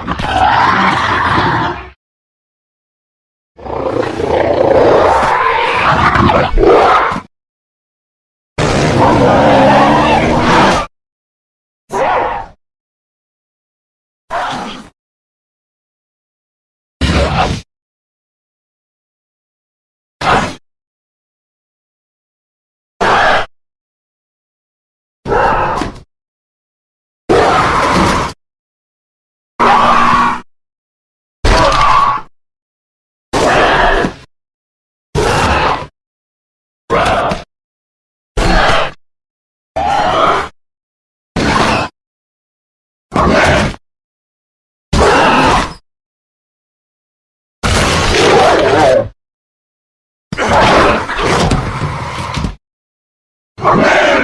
Ah! Oh.